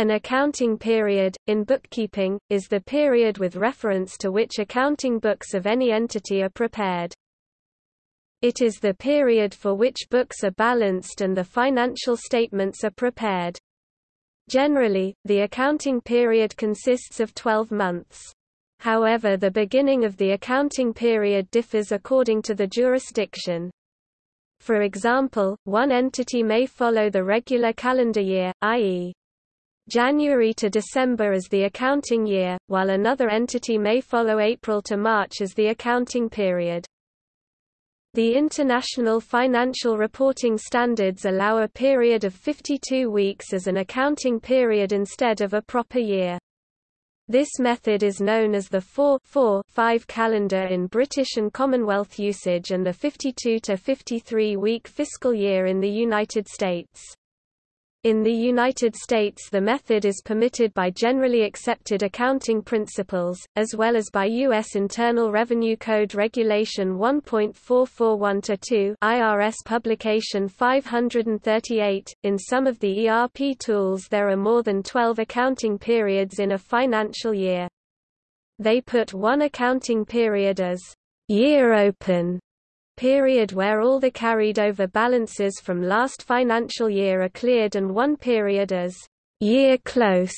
An accounting period, in bookkeeping, is the period with reference to which accounting books of any entity are prepared. It is the period for which books are balanced and the financial statements are prepared. Generally, the accounting period consists of 12 months. However the beginning of the accounting period differs according to the jurisdiction. For example, one entity may follow the regular calendar year, i.e. January to December as the accounting year, while another entity may follow April to March as the accounting period. The International Financial Reporting Standards allow a period of 52 weeks as an accounting period instead of a proper year. This method is known as the 4-4-5 calendar in British and Commonwealth usage and the 52 to 53 week fiscal year in the United States. In the United States the method is permitted by generally accepted accounting principles, as well as by U.S. Internal Revenue Code Regulation 1.441-2 IRS Publication 538. In some of the ERP tools there are more than 12 accounting periods in a financial year. They put one accounting period as year open period where all the carried over balances from last financial year are cleared and one period as year close,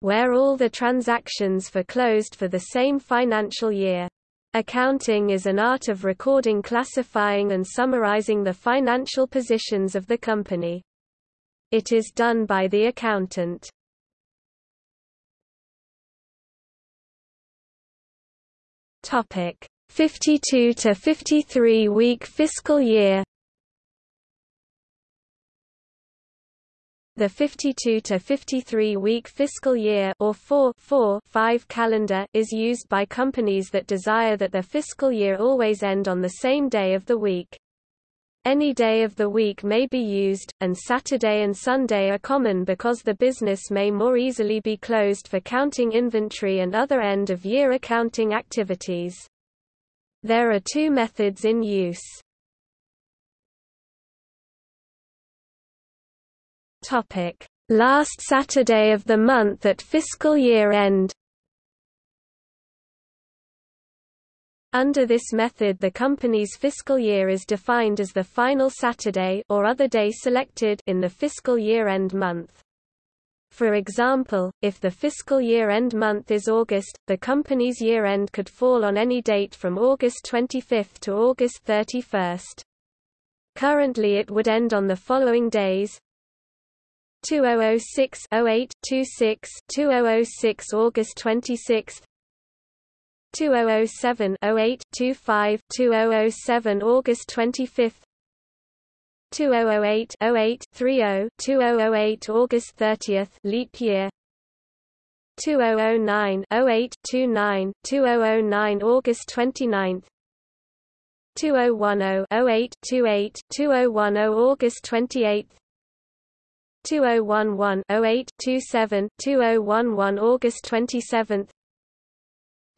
where all the transactions for closed for the same financial year. Accounting is an art of recording classifying and summarizing the financial positions of the company. It is done by the accountant. Topic 52 to 53 week fiscal year The 52 to 53 week fiscal year or 4 4 5 calendar is used by companies that desire that their fiscal year always end on the same day of the week. Any day of the week may be used, and Saturday and Sunday are common because the business may more easily be closed for counting inventory and other end-of-year accounting activities. There are two methods in use. Topic: Last Saturday of the month at fiscal year end. Under this method the company's fiscal year is defined as the final Saturday or other day selected in the fiscal year-end month. For example, if the fiscal year-end month is August, the company's year-end could fall on any date from August 25 to August 31. Currently it would end on the following days. 2006 08 26 2006 August 26 2007 08 25 2007 August 25 2008 08 30 2008 August 30th leap year 2009 08 29 2009 August 29th 2010 08 28 2010 August 28th 2011 08 27 2011 August 27th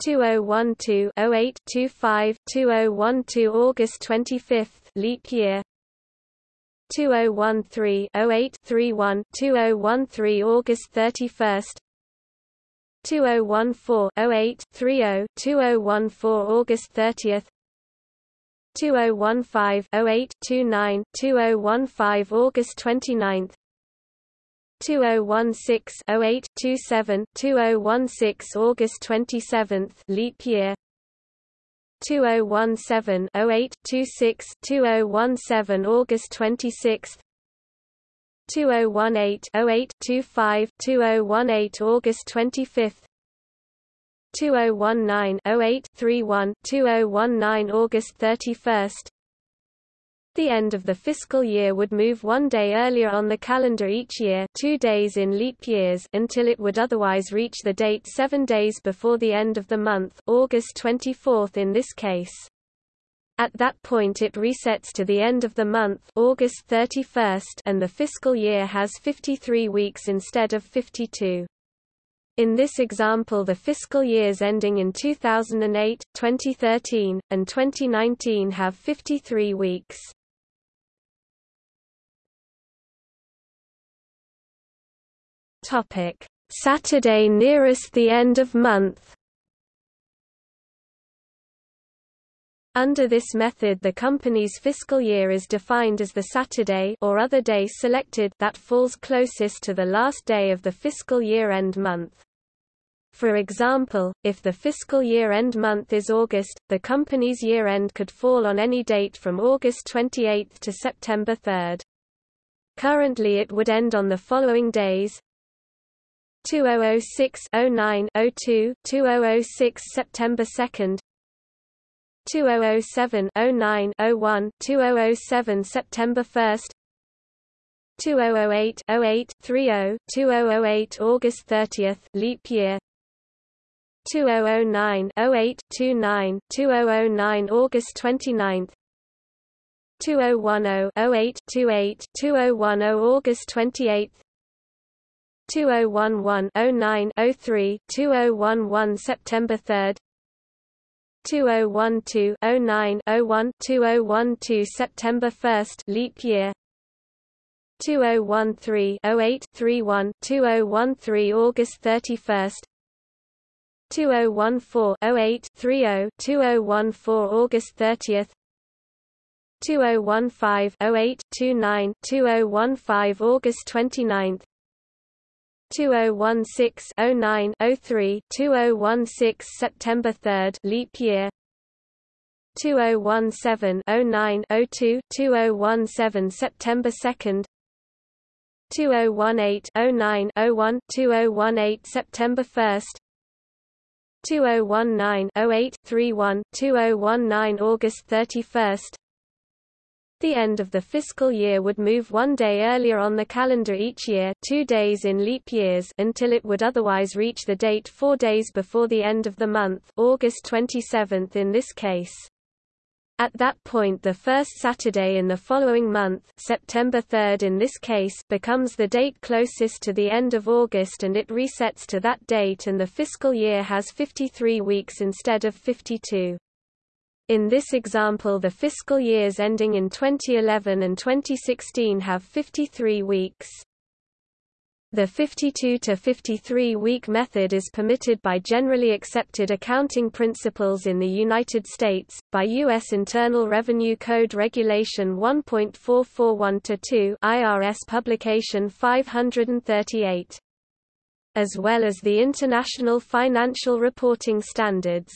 2012 08 25 2012 August 25th leap year 2013 08 31 2013 August 31 2014 08 30 2014 August 30th 2015 08 29 2015 August 29th 2016 08 27 2016 August 27th leap year 2017 08 26 2017 August 26 2018 08 25 2018 August 25 2019 08 31 2019 August 31 the end of the fiscal year would move one day earlier on the calendar each year two days in leap years until it would otherwise reach the date seven days before the end of the month August 24 in this case. At that point it resets to the end of the month August 31 and the fiscal year has 53 weeks instead of 52. In this example the fiscal years ending in 2008, 2013, and 2019 have 53 weeks. Topic: Saturday nearest the end of month. Under this method the company's fiscal year is defined as the Saturday or other day selected that falls closest to the last day of the fiscal year-end month. For example, if the fiscal year-end month is August, the company's year-end could fall on any date from August 28 to September 3. Currently it would end on the following days 2006 09 02 2006 September 2 2007 09 01 2007 September 1 2008 08 30 2008 August 30 leap year 2009 08 29 2009 August 29 2010 08 28 2010 August 28 2011 09 03 2011 September 3 2012-09-01 2012 September 1 leap year 2013-08-31 2013 August 31 2014-08-30 2014 August 30 2015-08-29 2015 August 29 2016-09-03 2016 September 3 leap year. 2017-09-02 2017 September 2 2018-09-01 2018 September 1 2019-08-31 2019 August 31 the end of the fiscal year would move one day earlier on the calendar each year two days in leap years until it would otherwise reach the date four days before the end of the month August 27 in this case. At that point the first Saturday in the following month September 3 in this case becomes the date closest to the end of August and it resets to that date and the fiscal year has 53 weeks instead of 52. In this example the fiscal years ending in 2011 and 2016 have 53 weeks. The 52 to 53 week method is permitted by generally accepted accounting principles in the United States, by U.S. Internal Revenue Code Regulation 1.441-2 IRS Publication 538, as well as the International Financial Reporting Standards.